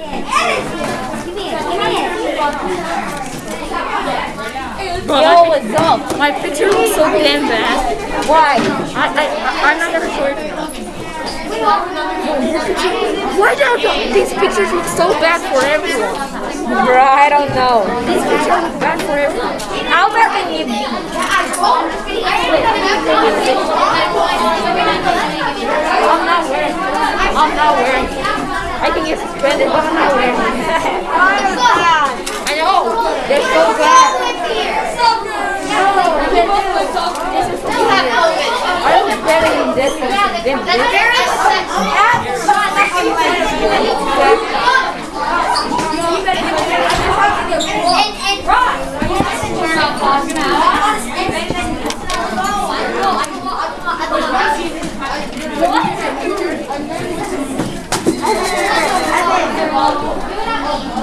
Yo, my, what's up? my picture looks so damn bad. Why? I, I, I'm not gonna show it. Why do these pictures look so bad for everyone? Bro, I don't know. These pictures look bad for everyone. How about the new beat? I'm not wearing. I'm not wearing it. I can get suspended, but I'm not wearing it. I know. They're so bad. I look better in this one than this.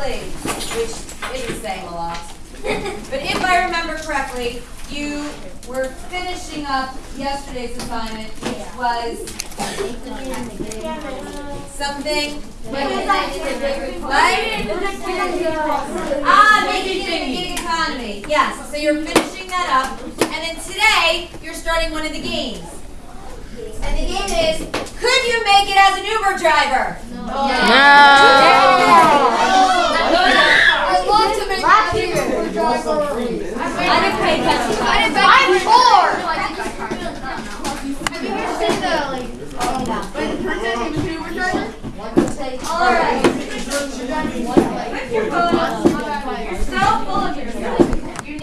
correctly, which isn't saying a lot, but if I remember correctly, you were finishing up yesterday's assignment, which was something. What? Ah, making it a gig economy. Yes, so you're finishing that up, and then today you're starting one of the games. And the game is, could you make it as an Uber driver? I when the person